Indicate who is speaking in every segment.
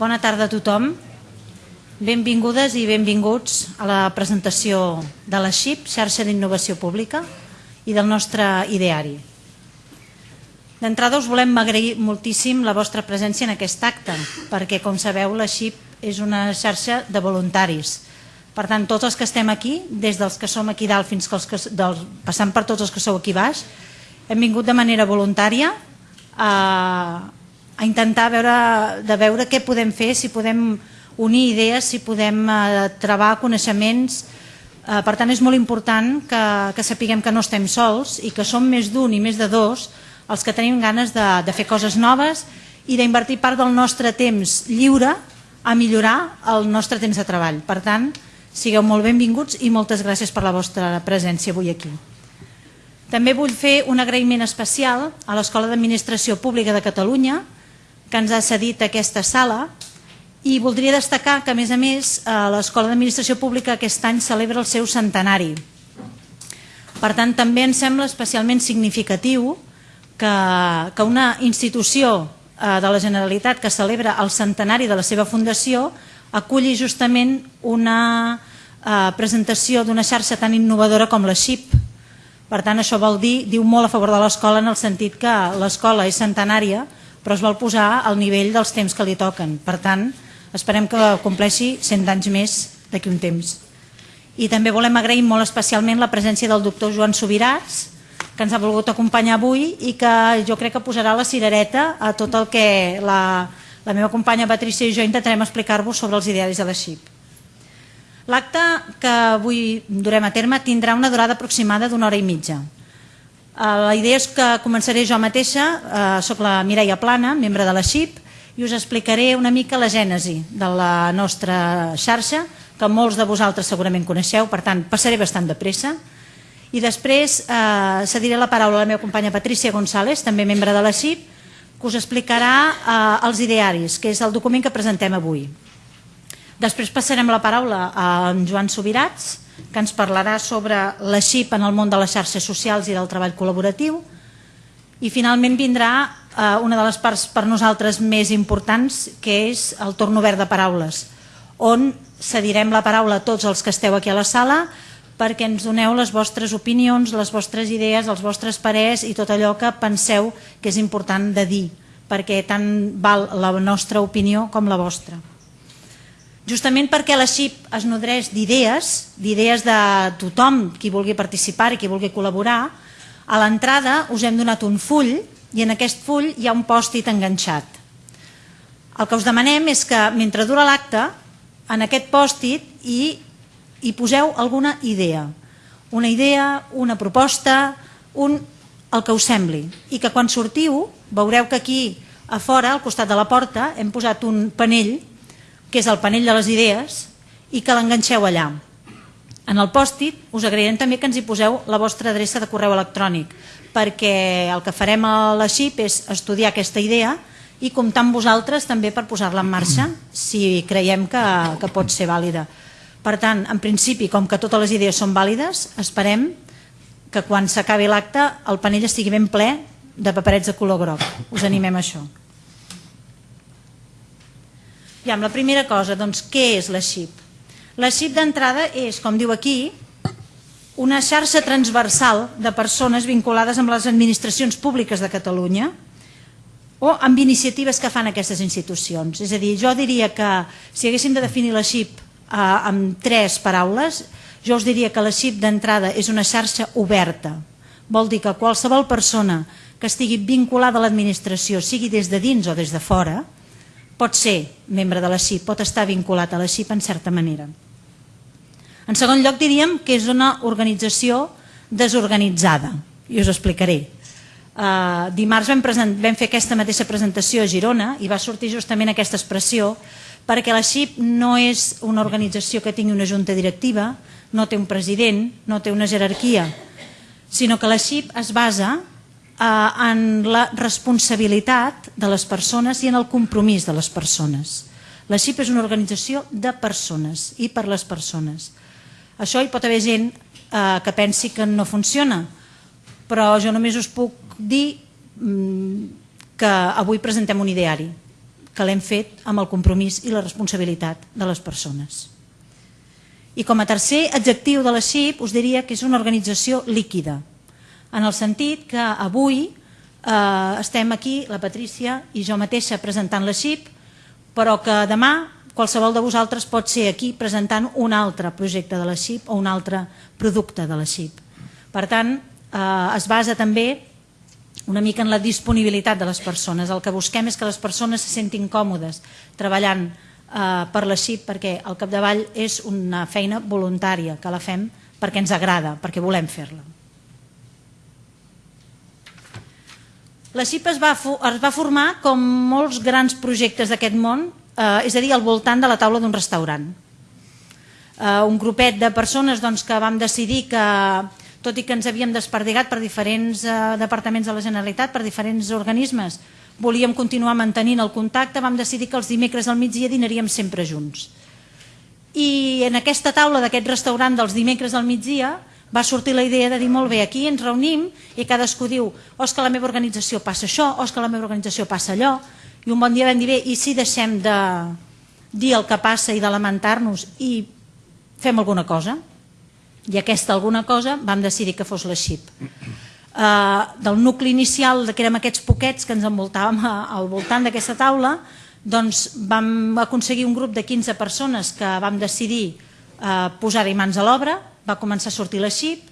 Speaker 1: Bona tarda a tothom. Benvingudes i benvinguts a la presentació de la XIP, xarxa d'innovació pública, i del nostre ideari. D'entrada us volem agrair moltíssim la vostra presència en aquest acte, perquè com sabeu la XIP és una xarxa de voluntaris. Per tant, tots els que estem aquí, des dels que som aquí dalt fins que els que, dels, passant per tots els que sou aquí baix, hem vingut de manera voluntària a, a intentar veure, de veure què podem fer, si podem unir idees, si podem eh, trebar coneixements. Eh, per tant, és molt important que, que sapiguem que no estem sols i que som més d'un i més de dos els que tenim ganes de, de fer coses noves i d'invertir part del nostre temps lliure a millorar el nostre temps de treball. Per tant, sigueu molt benvinguts i moltes gràcies per la vostra presència avui aquí. També vull fer un agraïment especial a l'Escola d'Administració Pública de Catalunya, que ens ha cedit aquesta sala i voldria destacar que, a més a més, eh, l'Escola d'Administració Pública aquest any celebra el seu centenari. Per tant, també ens sembla especialment significatiu que, que una institució eh, de la Generalitat que celebra el centenari de la seva fundació aculli justament una eh, presentació d'una xarxa tan innovadora com la XIP. Per tant, això vol dir, diu molt a favor de l'escola en el sentit que l'escola és centenària però es vol posar al nivell dels temps que li toquen. Per tant, Esperem que compleixi 100 anys més d'aquí un temps. I també volem agrair molt especialment la presència del doctor Joan Subirats, que ens ha volgut acompanyar avui i que jo crec que posarà la cirereta a tot el que la, la meva companya Patricia i jo intentarem explicar-vos sobre els idearis de la XIP. L'acte que avui durem a terme tindrà una durada aproximada d'una hora i mitja. Eh, la idea és que començaré jo mateixa, eh, soc la Mireia Plana, membre de la XIP, i us explicaré una mica la gènesi de la nostra xarxa, que molts de vosaltres segurament coneixeu, per tant passaré bastant de pressa. I després eh, cediré la paraula a la meva companya Patricia González, també membre de la CIP, que us explicarà eh, els idearis, que és el document que presentem avui. Després passarem la paraula a en Joan Subirats, que ens parlarà sobre la XIP en el món de les xarxes socials i del treball col·laboratiu. I finalment vindrà eh, una de les parts per nosaltres més importants, que és el torn obert de paraules, on cedirem la paraula a tots els que esteu aquí a la sala perquè ens doneu les vostres opinions, les vostres idees, els vostres parers i tot allò que penseu que és important de dir, perquè tant val la nostra opinió com la vostra. Justament perquè la XIP es nodreix d'idees, d'idees de tothom qui vulgui participar i qui vulgui col·laborar, a l'entrada us hem donat un full i en aquest full hi ha un pòstit enganxat. El que us demanem és que mentre dura l'acte, en aquest pòstit hi, hi poseu alguna idea. Una idea, una proposta, un, el que us sembli. I que quan sortiu veureu que aquí a fora, al costat de la porta, hem posat un panell, que és el panell de les idees, i que l'enganxeu allà. En el pòstit us agrairem també que ens hi poseu la vostra adreça de correu electrònic, perquè el que farem a la XIP és estudiar aquesta idea i comptar amb vosaltres també per posar-la en marxa si creiem que, que pot ser vàlida. Per tant, en principi, com que totes les idees són vàlides, esperem que quan s'acabi l'acte el panell estigui ben ple de paperets de color groc. Us animem a això. I amb la primera cosa, doncs, què és la XIP? La XIP d'entrada és, com diu aquí, una xarxa transversal de persones vinculades amb les administracions públiques de Catalunya o amb iniciatives que fan aquestes institucions. És a dir, jo diria que si haguéssim de definir la XIP eh, amb tres paraules, jo us diria que la XIP d'entrada és una xarxa oberta. Vol dir que qualsevol persona que estigui vinculada a l'administració, sigui des de dins o des de fora, pot ser membre de la XIP, pot estar vinculat a la XIP en certa manera. En segon lloc diríem que és una organització desorganitzada i us explicaré. Uh, dimarts present, vam fer aquesta mateixa presentació a Girona i va sortir justament aquesta expressió perquè la XIP no és una organització que tingui una junta directiva, no té un president, no té una jerarquia, sinó que la XIP es basa en la responsabilitat de les persones i en el compromís de les persones. La XIP és una organització de persones i per les persones. Això hi pot haver gent eh, que pensi que no funciona, però jo només us puc dir mm, que avui presentem un ideari, que l'hem fet amb el compromís i la responsabilitat de les persones. I com a tercer adjectiu de la XIP us diria que és una organització líquida, en el sentit que avui eh, estem aquí, la Patrícia i jo mateixa presentant la XIP, però que demà qualsevol de vosaltres pot ser aquí presentant un altre projecte de la XIP o un altre producte de la XIP. Per tant, eh, es basa també una mica en la disponibilitat de les persones. El que busquem és que les persones se sentin còmodes treballant eh, per la XIP perquè al capdavall és una feina voluntària que la fem perquè ens agrada, perquè volem fer-la. La CIP es va, es va formar com molts grans projectes d'aquest món, eh, és a dir, al voltant de la taula d'un restaurant. Eh, un grupet de persones doncs, que vam decidir que, tot i que ens havíem desperdigat per diferents eh, departaments de la Generalitat, per diferents organismes, volíem continuar mantenint el contacte, vam decidir que els dimecres al migdia dinaríem sempre junts. I en aquesta taula d'aquest restaurant dels dimecres al migdia va sortir la idea de dir molt bé, aquí ens reunim i cadascú diu o és que la meva organització passa això, o és que la meva organització passa allò, i un bon dia vam dir bé, i si deixem de dir el que passa i de lamentar-nos i fem alguna cosa? I aquesta alguna cosa vam decidir que fos la XIP. Uh, del nucli inicial, que érem aquests poquets que ens envoltàvem al voltant d'aquesta taula, doncs vam aconseguir un grup de 15 persones que vam decidir uh, posar-hi mans a l'obra, va començar a sortir la xip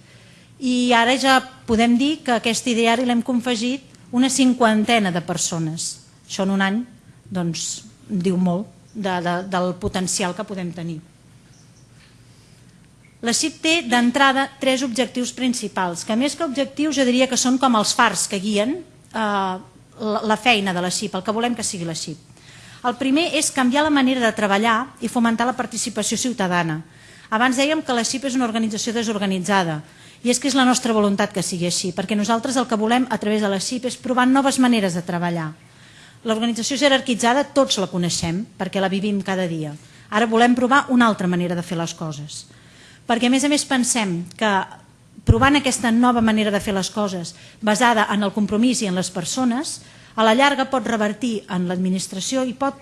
Speaker 1: i ara ja podem dir que aquest ideari l'hem confegit una cinquantena de persones. Això en un any doncs, diu molt de, de, del potencial que podem tenir. La CIP té d'entrada tres objectius principals, que més que objectius jo diria que són com els fars que guien eh, la feina de la CIP, el que volem que sigui la CIP. El primer és canviar la manera de treballar i fomentar la participació ciutadana, abans dèiem que la CIP és una organització desorganitzada i és que és la nostra voluntat que sigui així, perquè nosaltres el que volem a través de la CIP és provar noves maneres de treballar. L'organització jerarquitzada tots la coneixem perquè la vivim cada dia. Ara volem provar una altra manera de fer les coses. Perquè a més a més pensem que provant aquesta nova manera de fer les coses basada en el compromís i en les persones, a la llarga pot revertir en l'administració i pot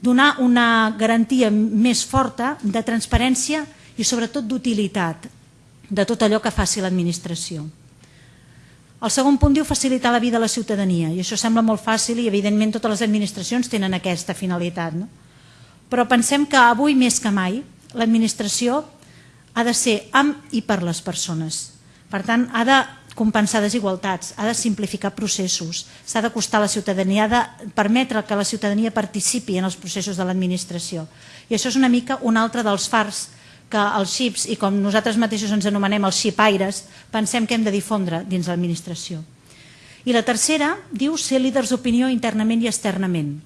Speaker 1: donar una garantia més forta de transparència i sobretot d'utilitat de tot allò que faci l'administració. El segon punt diu facilitar la vida a la ciutadania i això sembla molt fàcil i evidentment totes les administracions tenen aquesta finalitat. No? Però pensem que avui més que mai l'administració ha de ser amb i per les persones. Per tant, ha de compensar desigualtats, ha de simplificar processos, s'ha d'acostar a la ciutadania, ha de permetre que la ciutadania participi en els processos de l'administració. I això és una mica un altre dels fars que els xips, i com nosaltres mateixos ens anomenem els xipaires, pensem que hem de difondre dins l'administració. I la tercera diu ser líders d'opinió internament i externament.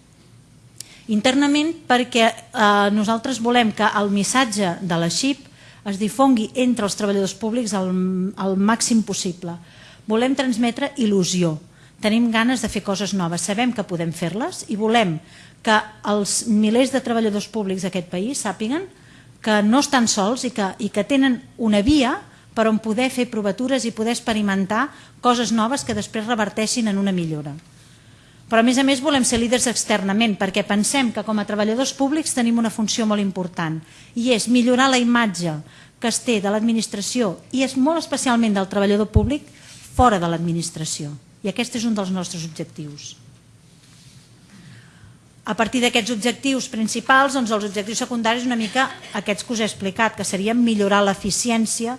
Speaker 1: Internament perquè eh, nosaltres volem que el missatge de la XIP es difongui entre els treballadors públics al, al màxim possible. Volem transmetre il·lusió, tenim ganes de fer coses noves, sabem que podem fer-les i volem que els milers de treballadors públics d'aquest país sàpiguen que no estan sols i que, i que tenen una via per on poder fer provatures i poder experimentar coses noves que després reverteixin en una millora. Però a més a més volem ser líders externament perquè pensem que com a treballadors públics tenim una funció molt important i és millorar la imatge que es té de l'administració i és molt especialment del treballador públic fora de l'administració. I aquest és un dels nostres objectius. A partir d'aquests objectius principals, doncs els objectius secundaris una mica aquests que us he explicat, que serien millorar l'eficiència,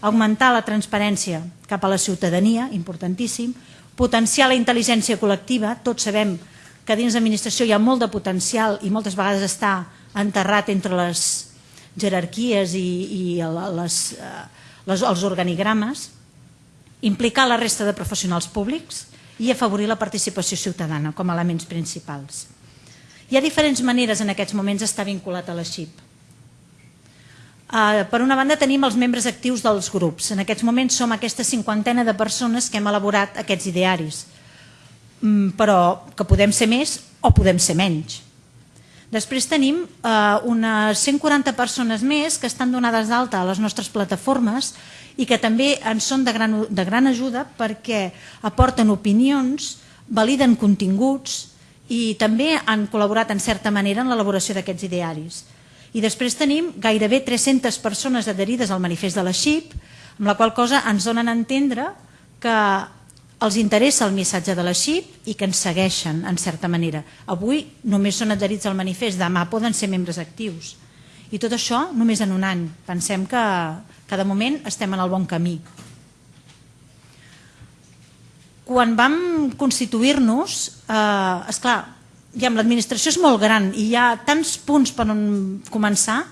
Speaker 1: augmentar la transparència cap a la ciutadania, importantíssim, potenciar la intel·ligència col·lectiva, tots sabem que dins l'administració hi ha molt de potencial i moltes vegades està enterrat entre les jerarquies i, i les, eh, les, els organigrames, implicar la resta de professionals públics i afavorir la participació ciutadana com a elements principals. Hi ha diferents maneres en aquests moments d'estar vinculat a la XIP. Uh, per una banda tenim els membres actius dels grups. En aquests moments som aquesta cinquantena de persones que hem elaborat aquests idearis, mm, però que podem ser més o podem ser menys. Després tenim uh, unes 140 persones més que estan donades d'alta a les nostres plataformes i que també ens són de gran, de gran ajuda perquè aporten opinions, validen continguts i també han col·laborat en certa manera en l'elaboració d'aquests idearis. I després tenim gairebé 300 persones adherides al manifest de la XIP, amb la qual cosa ens donen a entendre que els interessa el missatge de la XIP i que ens segueixen, en certa manera. Avui només són adherits al manifest, demà poden ser membres actius. I tot això només en un any. Pensem que, de moment estem en el bon camí. Quan vam constituir-nos, eh, esclar, ja l'administració és molt gran i hi ha tants punts per on començar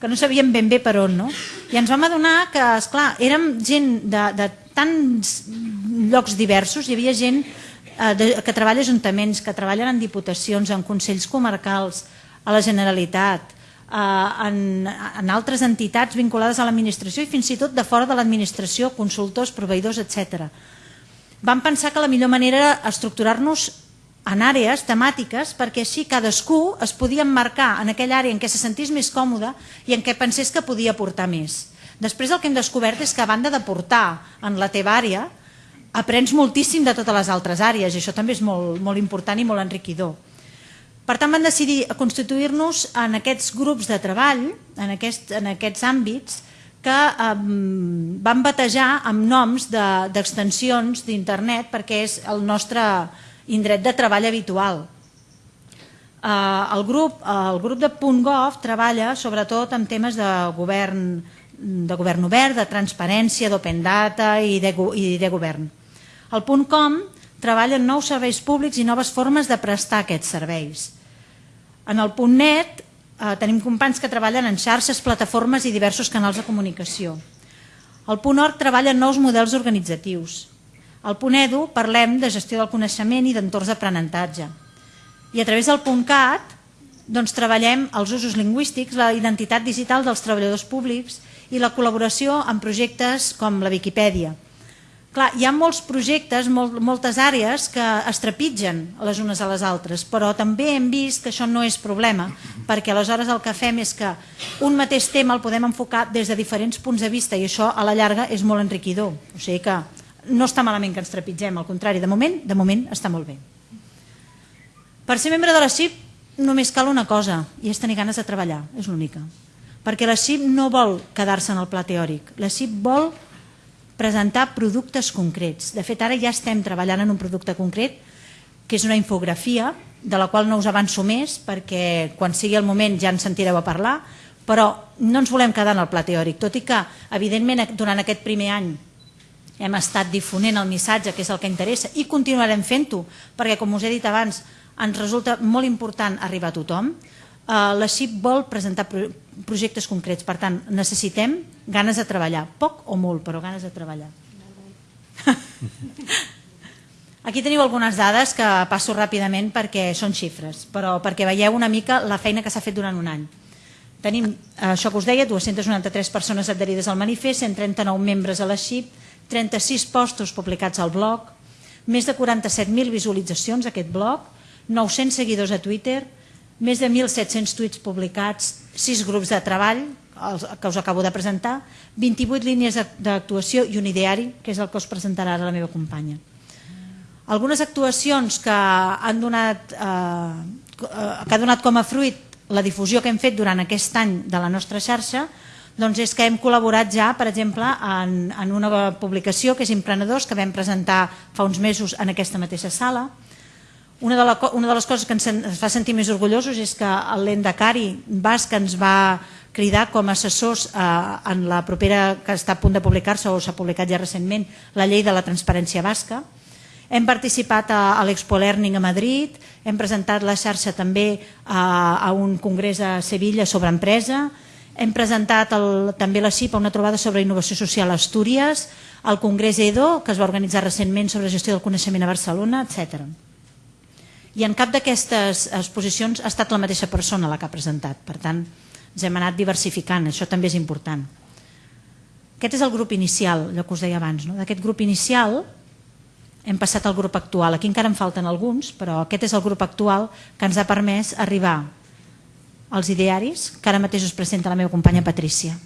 Speaker 1: que no sabíem ben bé per on, no? I ens vam adonar que, esclar, érem gent de, de tants llocs diversos, hi havia gent eh, de, que treballa ajuntaments, que treballen en diputacions, en consells comarcals, a la Generalitat, eh, en, en altres entitats vinculades a l'administració i fins i tot de fora de l'administració, consultors, proveïdors, etc vam pensar que la millor manera era estructurar-nos en àrees temàtiques perquè així cadascú es podia emmarcar en aquella àrea en què se sentís més còmode i en què pensés que podia aportar més. Després el que hem descobert és que a banda d'aportar en la teva àrea, aprens moltíssim de totes les altres àrees i això també és molt, molt important i molt enriquidor. Per tant, vam decidir constituir-nos en aquests grups de treball, en, aquest, en aquests àmbits, que eh, van batejar amb noms d'extensions de, d'internet perquè és el nostre indret de treball habitual. Eh, el, grup, el grup de .gov treballa sobretot en temes de govern, de govern obert, de transparència, d'open data i de, i de govern. El .com treballa en nous serveis públics i noves formes de prestar aquests serveis. En el .net Eh, tenim companys que treballen en xarxes, plataformes i diversos canals de comunicació. El punt ORG treballa en nous models organitzatius. Al punt EDU parlem de gestió del coneixement i d'entorns d'aprenentatge. I a través del punt CAT doncs, treballem els usos lingüístics, la identitat digital dels treballadors públics i la col·laboració en projectes com la Viquipèdia. Clar, hi ha molts projectes, molt, moltes àrees que es trepitgen les unes a les altres, però també hem vist que això no és problema, perquè aleshores el que fem és que un mateix tema el podem enfocar des de diferents punts de vista i això a la llarga és molt enriquidor. O sigui que no està malament que ens trepitgem, al contrari, de moment, de moment està molt bé. Per ser membre de la CIP només cal una cosa, i és tenir ganes de treballar, és l'única. Perquè la CIP no vol quedar-se en el pla teòric, la CIP vol presentar productes concrets. De fet, ara ja estem treballant en un producte concret, que és una infografia, de la qual no us avanço més, perquè quan sigui el moment ja en sentireu a parlar, però no ens volem quedar en el pla teòric, tot i que, evidentment, durant aquest primer any hem estat difonent el missatge, que és el que interessa, i continuarem fent-ho, perquè, com us he dit abans, ens resulta molt important arribar a tothom. Eh, la XIP vol presentar projectes concrets. Per tant, necessitem ganes de treballar. Poc o molt, però ganes de treballar. Aquí teniu algunes dades que passo ràpidament perquè són xifres, però perquè veieu una mica la feina que s'ha fet durant un any. Tenim, això que us deia, 293 persones adherides al manifest, 139 membres a la XIP, 36 postos publicats al blog, més de 47.000 visualitzacions a aquest blog, 900 seguidors a Twitter, més de 1.700 tuits publicats, 6 grups de treball, els que us acabo de presentar, 28 línies d'actuació i un ideari, que és el que us presentarà ara la meva companya. Algunes actuacions que han donat, eh, que ha donat com a fruit la difusió que hem fet durant aquest any de la nostra xarxa doncs és que hem col·laborat ja, per exemple, en, en una publicació que és Imprenedors, que vam presentar fa uns mesos en aquesta mateixa sala, una de, la, una de les coses que ens, ens fa sentir més orgullosos és que l'Endacari Basc ens va cridar com a assessors eh, en la propera que està a punt de publicar-se o s'ha publicat ja recentment la llei de la transparència basca. Hem participat a, a l'Expo Learning a Madrid, hem presentat la xarxa també a, a un congrés a Sevilla sobre empresa, hem presentat el, també la CIP a una trobada sobre innovació social a Astúries, al Congrés EDO, que es va organitzar recentment sobre gestió del coneixement a Barcelona, etc i en cap d'aquestes exposicions ha estat la mateixa persona la que ha presentat. Per tant, ens hem anat diversificant, això també és important. Aquest és el grup inicial, allò que us deia abans. No? D'aquest grup inicial hem passat al grup actual. Aquí encara en falten alguns, però aquest és el grup actual que ens ha permès arribar als idearis que ara mateix us presenta la meva companya Patrícia.